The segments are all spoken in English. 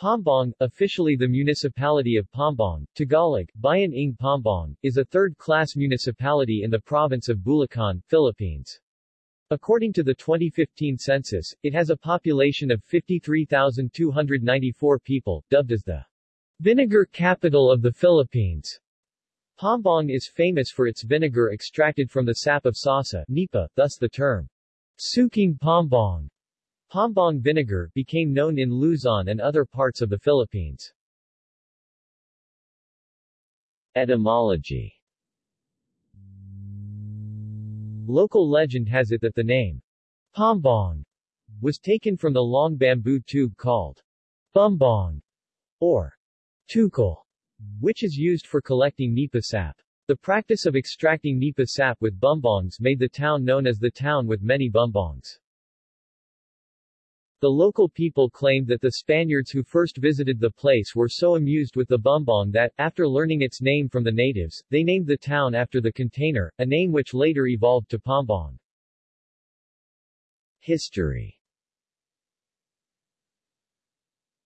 Paombong, officially the municipality of Paombong, Tagalog, Bayan ng Paombong, is a third-class municipality in the province of Bulacan, Philippines. According to the 2015 census, it has a population of 53,294 people, dubbed as the vinegar capital of the Philippines. Paombong is famous for its vinegar extracted from the sap of sasa nipa, thus the term sukang Paombong Paombong vinegar became known in Luzon and other parts of the Philippines. Etymology Local legend has it that the name Paombong was taken from the long bamboo tube called bumbong or tukol, which is used for collecting nipa sap. The practice of extracting nipa sap with bumbongs made the town known as the town with many bumbongs. The local people claimed that the Spaniards who first visited the place were so amused with the bumbong that, after learning its name from the natives, they named the town after the container, a name which later evolved to Paombong. History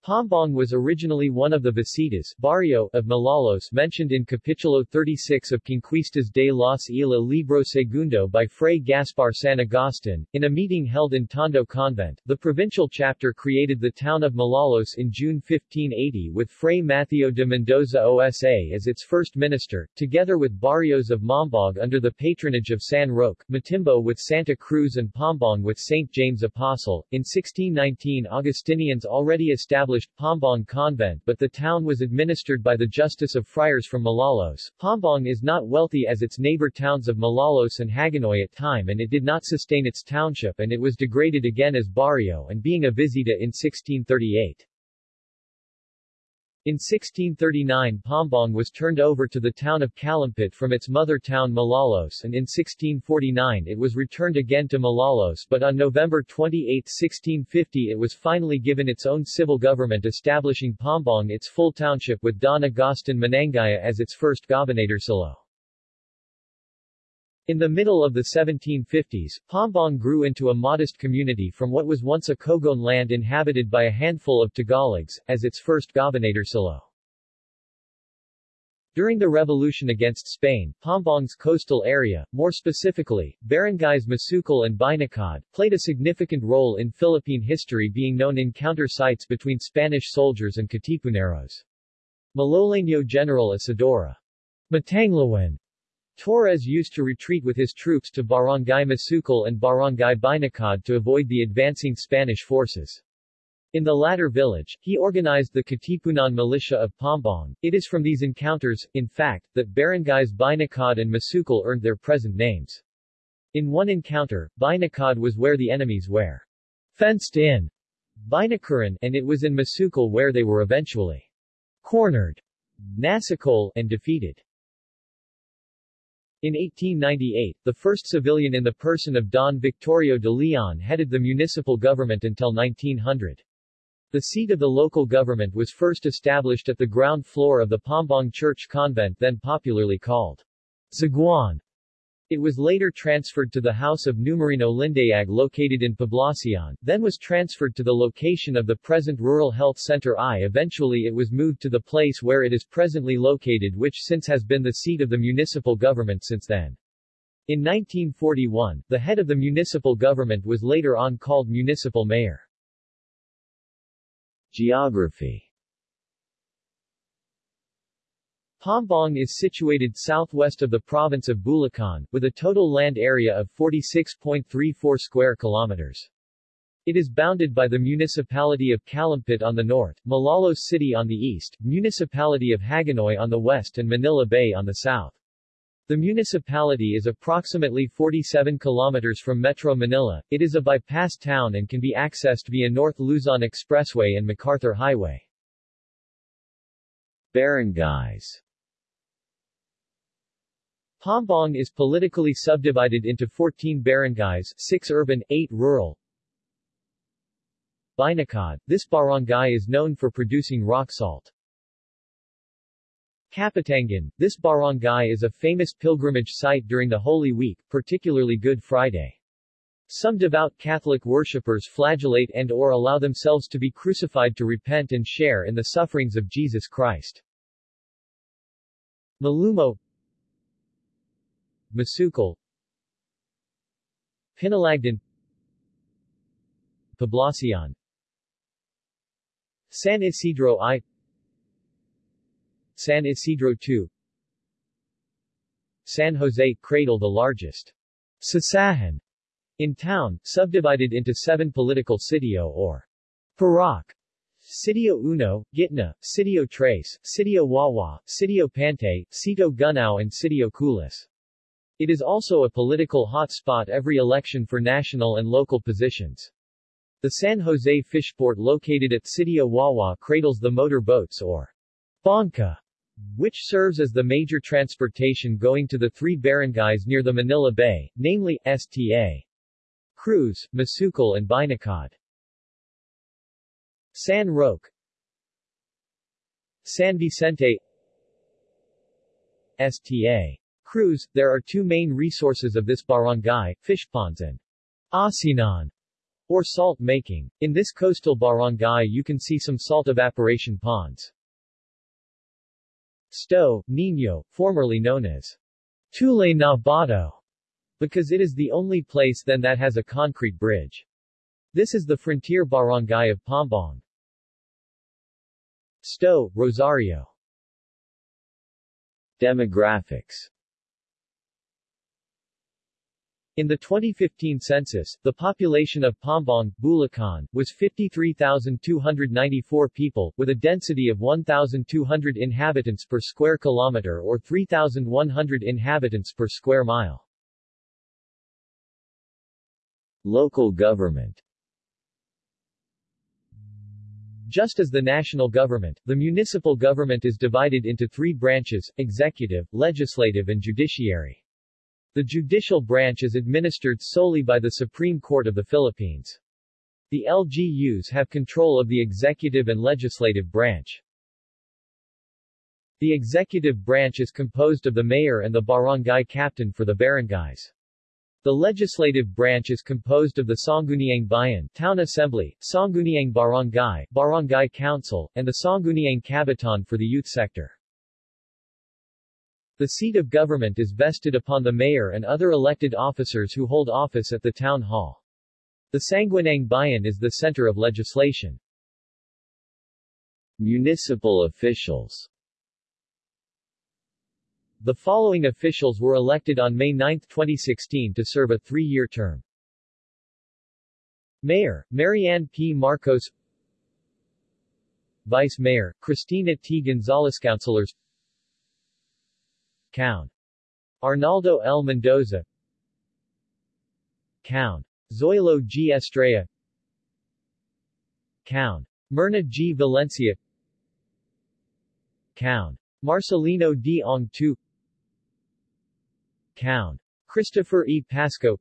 Paombong was originally one of the Visitas barrio of Malolos mentioned in Capitulo 36 of Conquistas de los Ila Libro Segundo by Fray Gaspar San Agustin. In a meeting held in Tondo Convent, the provincial chapter created the town of Malolos in June 1580 with Fray Mateo de Mendoza Osa as its first minister, together with barrios of Mambog under the patronage of San Roque, Matimbo with Santa Cruz and Paombong with St. James Apostle. In 1619 Augustinians already established established Paombong Convent but the town was administered by the Justice of Friars from Malolos. Paombong is not wealthy as its neighbor towns of Malolos and Hagonoy at time and it did not sustain its township and it was degraded again as barrio and being a visita in 1638. In 1639 Paombong was turned over to the town of Calumpit from its mother town Malolos and in 1649 it was returned again to Malolos but on November 28, 1650 it was finally given its own civil government establishing Paombong its full township with Don Agustin Manangaya as its first gobernadorcillo. In the middle of the 1750s, Paombong grew into a modest community from what was once a Kogon land inhabited by a handful of Tagalogs, as its first gobernadorcillo. During the revolution against Spain, Paombong's coastal area, more specifically, barangays Masukal and Binacad, played a significant role in Philippine history being known encounter sites between Spanish soldiers and Katipuneros. Maloleño General Isidoro Matanglawin Torres used to retreat with his troops to Barangay Masukal and Barangay Binacad to avoid the advancing Spanish forces. In the latter village, he organized the Katipunan militia of Paombong. It is from these encounters, in fact, that barangays Binacad and Masukal earned their present names. In one encounter, Binacad was where the enemies were fenced in Binacuran, and it was in Masukal where they were eventually cornered Nasakol and defeated. In 1898, the first civilian in the person of Don Victorio de Leon headed the municipal government until 1900. The seat of the local government was first established at the ground floor of the Paombong Church Convent then popularly called Zaguan. It was later transferred to the House of Numerino Lindayag located in Poblacion, then was transferred to the location of the present Rural Health Center I. Eventually it was moved to the place where it is presently located which since has been the seat of the municipal government since then. In 1941, the head of the municipal government was later on called municipal mayor. Geography Paombong is situated southwest of the province of Bulacan, with a total land area of 46.34 square kilometers. It is bounded by the municipality of Calumpit on the north, Malolos City on the east, municipality of Hagonoy on the west and Manila Bay on the south. The municipality is approximately 47 kilometers from Metro Manila. It is a bypass town and can be accessed via North Luzon Expressway and MacArthur Highway. Barangays Paombong is politically subdivided into 14 barangays, 6 urban, 8 rural. Binacad, this barangay is known for producing rock salt. Kapitangan, this barangay is a famous pilgrimage site during the Holy Week, particularly Good Friday. Some devout Catholic worshippers flagellate and or allow themselves to be crucified to repent and share in the sufferings of Jesus Christ. Malumo Masukal Pinalagdan Poblacion. San Isidro I. San Isidro II San Jose Cradle the largest Sasahan in town, subdivided into seven political sitio or Parak, Sitio Uno, Gitna, Sitio Trace, Sitio Wawa, Sitio Pante, Sito Gunao and Sitio Kulis. It is also a political hot spot every election for national and local positions. The San Jose Fishport located at Sitio Wawa cradles the motor boats or Banca, which serves as the major transportation going to the three barangays near the Manila Bay, namely, Sta. Cruz, Masukal and Binacad. San Roque San Vicente Sta. Cruz, there are two main resources of this barangay, fish ponds and asinan, or salt making. In this coastal barangay you can see some salt evaporation ponds. Sto, Nino, formerly known as Tule Nabato, because it is the only place then that has a concrete bridge. This is the frontier barangay of Paombong. Sto, Rosario Demographics in the 2015 census, the population of Paombong, Bulacan, was 53,294 people, with a density of 1,200 inhabitants per square kilometer or 3,100 inhabitants per square mile. Local government Just as the national government, the municipal government is divided into three branches, executive, legislative and judiciary. The judicial branch is administered solely by the Supreme Court of the Philippines. The LGUs have control of the executive and legislative branch. The executive branch is composed of the mayor and the barangay captain for the barangays. The legislative branch is composed of the Sangguniang Bayan Town Assembly, Sangguniang Barangay Barangay Council, and the Sangguniang Kabataan for the youth sector. The seat of government is vested upon the mayor and other elected officers who hold office at the town hall. The Sangguniang Bayan is the center of legislation. Municipal officials The following officials were elected on May 9, 2016 to serve a three-year term. Mayor, Marianne P. Marcos Vice Mayor, Cristina T. Gonzalez Councilors Count. Arnaldo L. Mendoza Count. Zoilo G. Estrella Count. Myrna G. Valencia Count. Marcelino D. Ong Tu Count. Christopher E. Pasco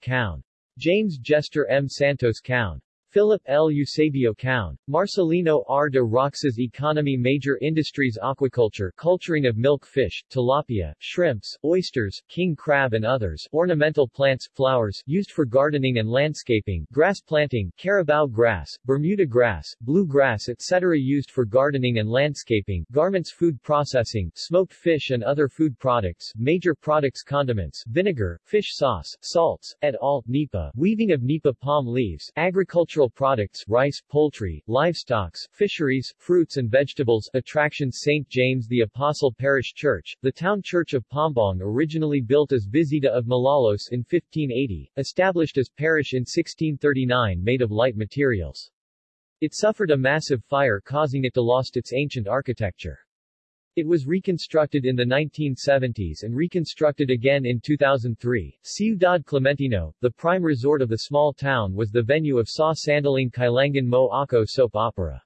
Count. James Jester M. Santos Count. Philip L. Eusebio Cown, Marcelino R. de Roxas Economy Major Industries Aquaculture culturing of milk fish, tilapia, shrimps, oysters, king crab and others, ornamental plants, flowers, used for gardening and landscaping, grass planting, carabao grass, Bermuda grass, blue grass etc. used for gardening and landscaping, garments food processing, smoked fish and other food products, major products condiments, vinegar, fish sauce, salts, et al., nipa, weaving of nipa palm leaves, agriculture agricultural products, rice, poultry, livestock, fisheries, fruits and vegetables. Attractions St. James the Apostle Parish Church, the town church of Paombong originally built as Visita of Malolos in 1580, established as parish in 1639 made of light materials. It suffered a massive fire causing it to lost its ancient architecture. It was reconstructed in the 1970s and reconstructed again in 2003. Ciudad Clementino, the prime resort of the small town was the venue of Sa Sandaling Kailangan Mo Ako soap opera.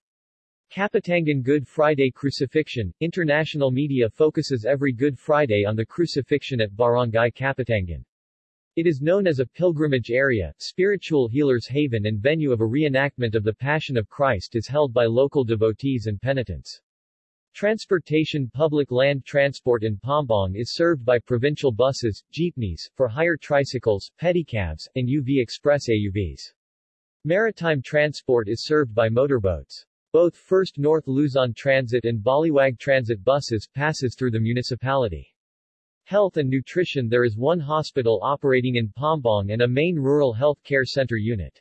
Kapitangan Good Friday Crucifixion, international media focuses every Good Friday on the crucifixion at Barangay Kapitangan. It is known as a pilgrimage area, spiritual healer's haven and venue of a reenactment of the Passion of Christ is held by local devotees and penitents. Transportation Public land transport in Paombong is served by provincial buses, jeepneys, for hire tricycles, pedicabs, and UV Express AUVs. Maritime transport is served by motorboats. Both First North Luzon Transit and Baliwag Transit buses passes through the municipality. Health and nutrition There is one hospital operating in Paombong and a main rural health care center unit.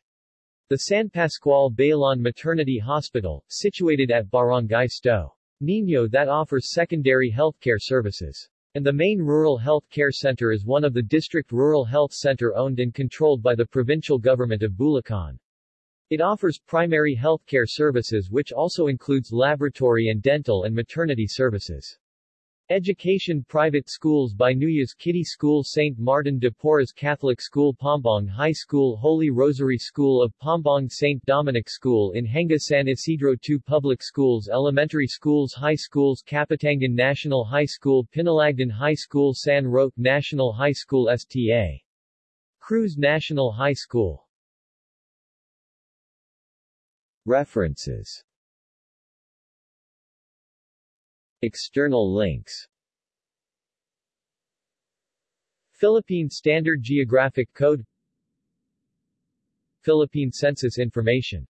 The San Pascual Bailon Maternity Hospital, situated at Barangay Sto. Nino that offers secondary healthcare services. And the main rural health care center is one of the district rural health center owned and controlled by the provincial government of Bulacan. It offers primary healthcare services which also includes laboratory and dental and maternity services. Education Private schools by Kitty School St. Martin de Porres Catholic School Paombong High School Holy Rosary School of Paombong St. Dominic School in Henga San Isidro 2 Public Schools Elementary Schools High Schools Kapitangan National High School Pinalagdan High School San Roque National High School STA Cruz National High School References External links. Philippine Standard Geographic Code. Philippine Census Information